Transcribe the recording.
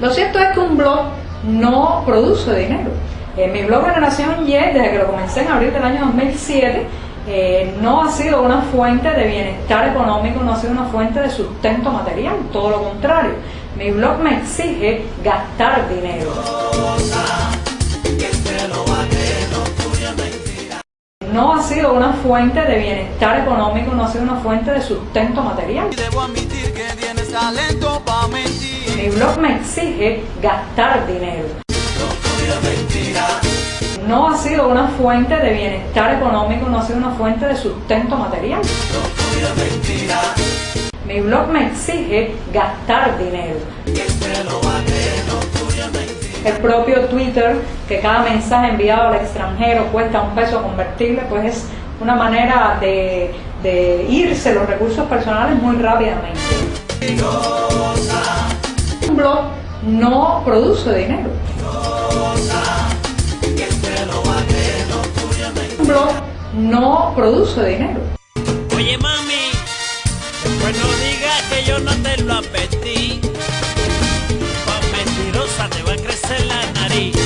Lo cierto es que un blog no produce dinero. En mi blog Generación Y, desde que lo comencé en abril del año 2007, eh, no ha sido una fuente de bienestar económico, no ha sido una fuente de sustento material, todo lo contrario. Mi blog me exige gastar dinero. No ha sido una fuente de bienestar económico, no ha sido una fuente de sustento material. Debo admitir que tienes talento para mentir. Mi blog me exige gastar dinero. No ha sido una fuente de bienestar económico, no ha sido una fuente de sustento material. Mi blog me exige gastar dinero. El propio Twitter, que cada mensaje enviado al extranjero cuesta un peso convertible, pues es una manera de, irse los recursos personales muy rápidamente. Un blog no produce dinero. Un blog no produce dinero. Oye mami, pues no digas que yo no te lo apetezco. nariz.